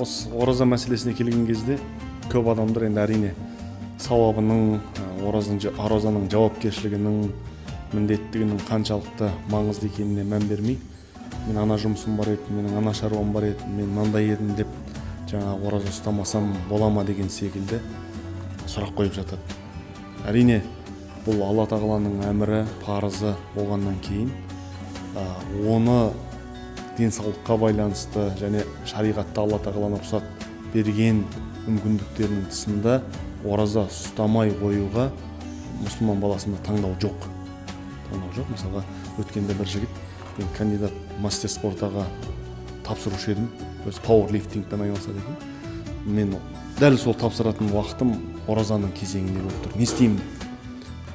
осы ораза мәселесіне келген кезде көп адамдар енді әрине сауабының оразаның жауапкершілігінің міндеттігінің қаншалықты маңызды екеніне мән бермей мен ана жұмысым бар еді менің ана шаруам бар еді мен мынандай едім деп жаңағы ораза ұстамасам бола ма деген секілді сұрақ қойып жатады. Әрине бұл алла тағаланың әмірі парызы болғаннан кейін оны денсаулыққа байланысты және шариғатта алла тағаланың рұқсат берген мүмкіндіктерінің тысында ораза ұстамай қоюға мұсылман баласында таңдау жоқ. Таңдау жоқ. Мысалға өткенде бір жігіт мен кандидат мастер спортаға тапсырушы едім өзі пауэрлифтингпен айналысады екен. Мен дәл сол тапсыратын уақытым оразаның кезеңінде болып тұр. Не істеймін?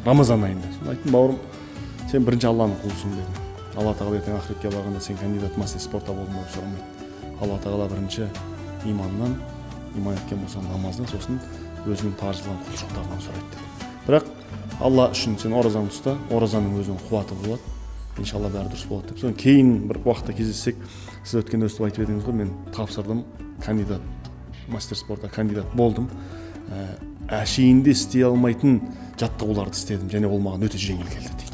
Рамазан айында сонда айттым бауырым сен бірінші алланың құлысың дедім. Алла тағала ертең ақыретке барғанда сен кандидат мастер спорта болдың деп сұрамайды алла тағала бірінші иманнан иман еткен болсаң намаздан сосын өзінің парызылған құлшылықтарынан сұрайды бірақ алла үшін сен оразаңды ұста оразаның өзінің қуаты болады. Иншалла бәрі дұрыс болады деп. Содан кейін бір уақытта кездессек сіз өткенде өстіп айтып едіңіз ғой мен тапсырдым кандидат мастер спортта кандидат болдым. Ә, әшейінде істей алмайтын жаттығуларды істедім және ол маған өте жеңіл келді дейді.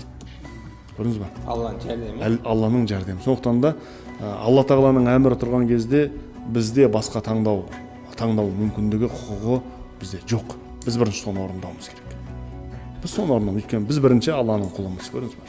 Көрдіңіз ба алланың жәрдемі алланың жәрдемі сондықтан да алла тағаланың әмірі тұрған кезде бізде басқа таңдау таңдау мүмкіндігі құқығы бізде жоқ. Біз бірінші соны орындауымыз керек. Біз соны орындауымыз өйткені біз бірінші алланың құлымыз. Көрдіңіз ба